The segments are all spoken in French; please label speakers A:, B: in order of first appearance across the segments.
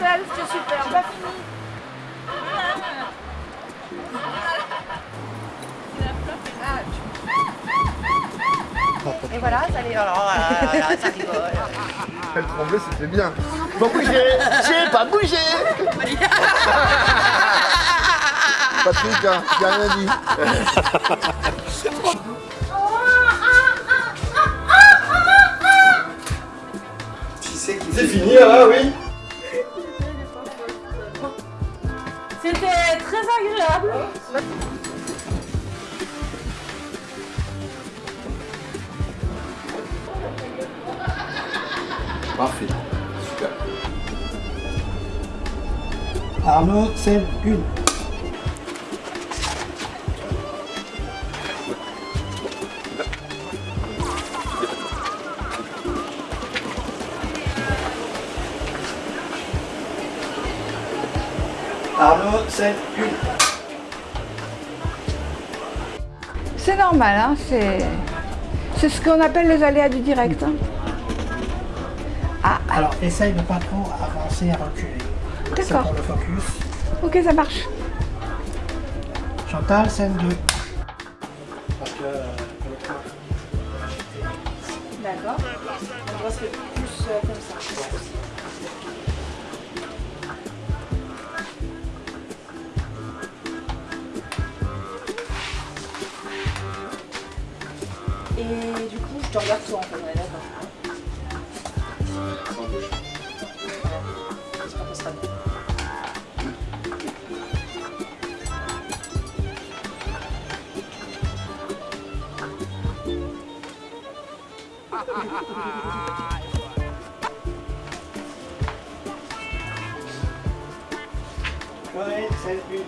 A: belle, c'était super. Pas fini. Et voilà, ça les... Alors, voilà, ça rigole.
B: Elle tremblait, c'était bien. Bon, bougez J'ai pas bougé Patrick, hein, j'ai rien dit. C'est fini là, oui
A: très agréable.
B: Parfait. Super.
C: Arnaud, scène 1. Arnaud, scène 1.
D: C'est normal, hein, c'est c'est ce qu'on appelle les aléas du direct. hein.
C: Alors, essaye de pas trop avancer et reculer.
D: D'accord.
C: pour le focus.
D: Ok, ça marche.
C: Chantal, scène 2. Parce que...
A: D'accord. On doit se faire plus euh, comme ça. Te regarde toi en fait, ouais, d'accord. J'espère que ça sera bien.
C: Ouais, 1.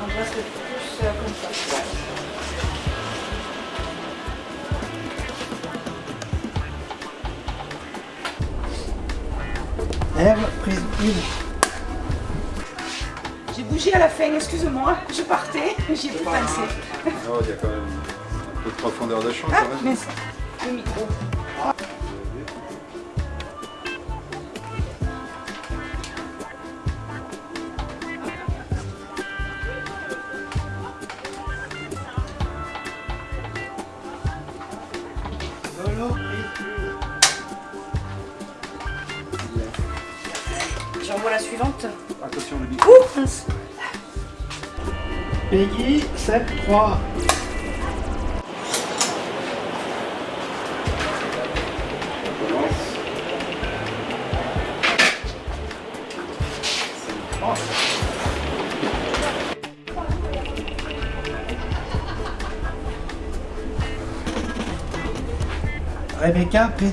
A: On doit se plus comme ça.
C: Ève, prise 1.
A: J'ai bougé à la fin, excuse-moi, je partais, j'y ai pas pensé.
B: Oh, il y a quand même un peu de profondeur de champ
A: Ah,
B: quand même.
A: mais le micro. J'envoie la suivante.
B: Attention le micro.
A: Ouh mince.
C: 1. Peggy, scène 3. Rebecca, prise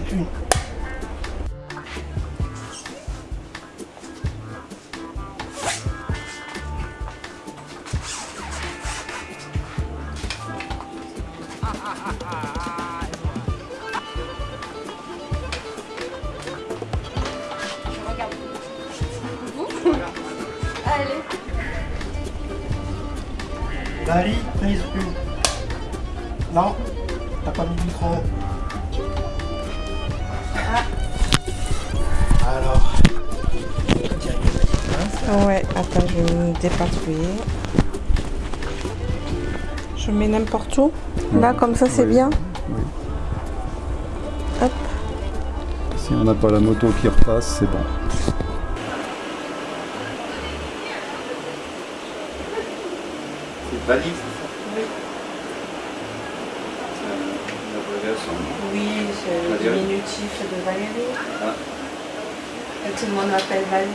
C: 1.
A: Je regarde. Vous Allez.
C: Bali, prise 1. Non, t'as pas mis le micro. Alors.
D: Ouais, attends, je vais me dépatouiller. Je mets n'importe où. Là, comme ça, c'est
B: Oui.
D: bien.
B: Oui.
D: Hop.
B: Si on n'a pas la moto qui repasse, c'est bon. C'est valide
A: Oui. Oui, c'est le diminutif de Valérie.
B: Ah.
A: Et tout le monde m'appelle Valérie.